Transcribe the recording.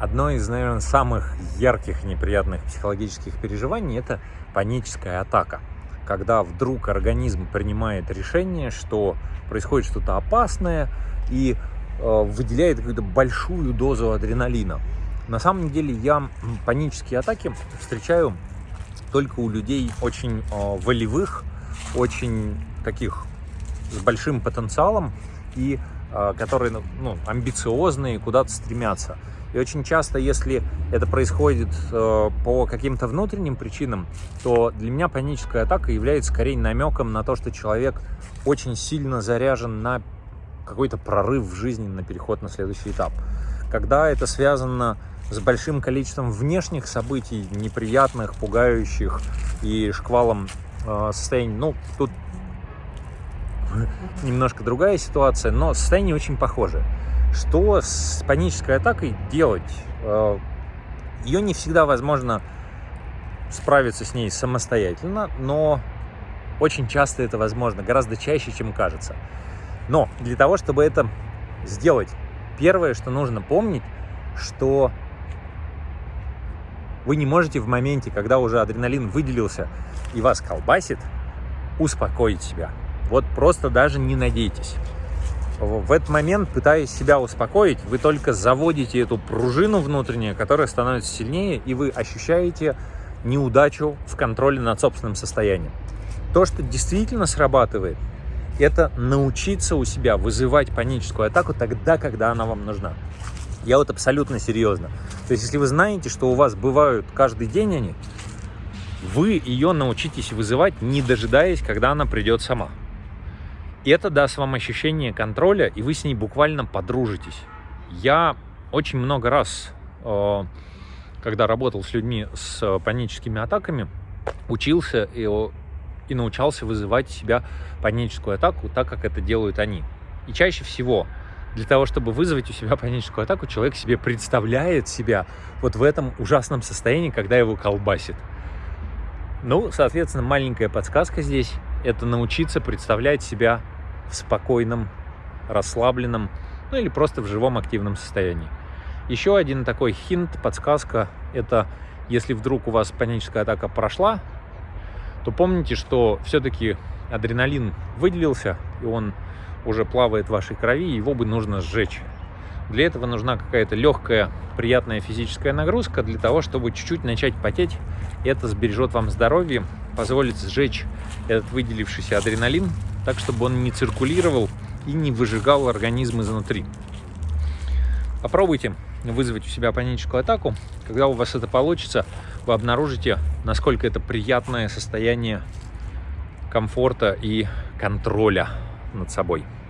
Одно из, наверное, самых ярких неприятных психологических переживаний – это паническая атака. Когда вдруг организм принимает решение, что происходит что-то опасное и э, выделяет какую-то большую дозу адреналина. На самом деле я панические атаки встречаю только у людей очень э, волевых, очень таких с большим потенциалом и которые ну, амбициозные, куда-то стремятся. И очень часто, если это происходит э, по каким-то внутренним причинам, то для меня паническая атака является скорее намеком на то, что человек очень сильно заряжен на какой-то прорыв в жизни, на переход на следующий этап. Когда это связано с большим количеством внешних событий, неприятных, пугающих и шквалом э, состояний, ну, тут немножко другая ситуация, но состояние очень похоже. Что с панической атакой делать? Э, Ее не всегда возможно справиться с ней самостоятельно, но очень часто это возможно, гораздо чаще, чем кажется. Но для того, чтобы это сделать, первое, что нужно помнить, что вы не можете в моменте, когда уже адреналин выделился и вас колбасит, успокоить себя. Вот просто даже не надейтесь в этот момент, пытаясь себя успокоить, вы только заводите эту пружину внутреннюю, которая становится сильнее, и вы ощущаете неудачу в контроле над собственным состоянием. То, что действительно срабатывает, это научиться у себя вызывать паническую атаку тогда, когда она вам нужна. Я вот абсолютно серьезно. То есть, если вы знаете, что у вас бывают каждый день они, вы ее научитесь вызывать, не дожидаясь, когда она придет сама. И это даст вам ощущение контроля, и вы с ней буквально подружитесь. Я очень много раз, э, когда работал с людьми с паническими атаками, учился и, и научался вызывать себя паническую атаку так, как это делают они. И чаще всего для того, чтобы вызвать у себя паническую атаку, человек себе представляет себя вот в этом ужасном состоянии, когда его колбасит. Ну, соответственно, маленькая подсказка здесь – это научиться представлять себя в спокойном, расслабленном, ну или просто в живом активном состоянии. Еще один такой хинт, подсказка – это если вдруг у вас паническая атака прошла, то помните, что все-таки адреналин выделился, и он уже плавает в вашей крови, его бы нужно сжечь. Для этого нужна какая-то легкая, приятная физическая нагрузка для того, чтобы чуть-чуть начать потеть. Это сбережет вам здоровье, позволит сжечь этот выделившийся адреналин, так, чтобы он не циркулировал и не выжигал организм изнутри. Попробуйте вызвать у себя паническую атаку. Когда у вас это получится, вы обнаружите, насколько это приятное состояние комфорта и контроля над собой.